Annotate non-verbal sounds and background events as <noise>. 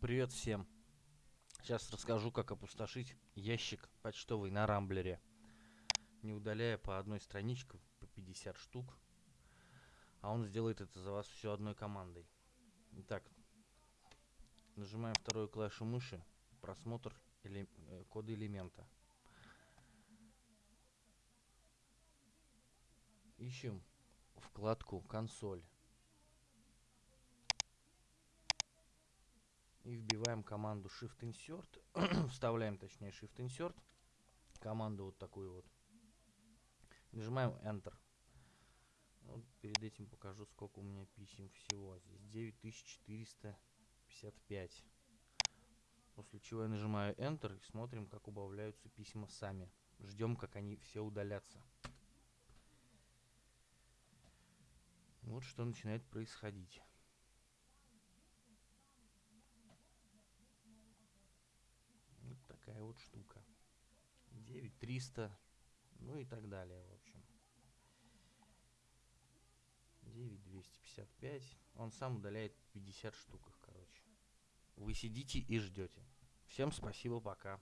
Привет всем! Сейчас расскажу, как опустошить ящик почтовый на Рамблере, не удаляя по одной страничке по 50 штук, а он сделает это за вас все одной командой. Итак, нажимаем вторую клавишу мыши, просмотр или, э, кода элемента. Ищем вкладку консоль. и вбиваем команду Shift Insert, <clears throat> вставляем точнее Shift Insert, команду вот такую вот, нажимаем Enter. Вот перед этим покажу, сколько у меня писем всего. Здесь 9455. После чего я нажимаю Enter и смотрим, как убавляются письма сами. Ждем, как они все удалятся. Вот что начинает происходить. Такая вот штука. 9300, ну и так далее, в общем. 9255. Он сам удаляет 50 штук, короче. Вы сидите и ждете. Всем спасибо, пока.